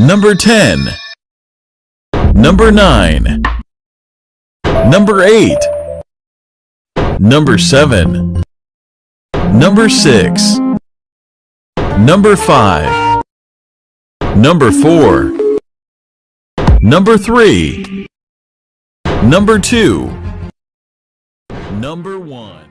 Number 10. Number 9. Number 8. Number 7. Number 6. Number 5. Number 4. Number 3. Number 2. Number 1.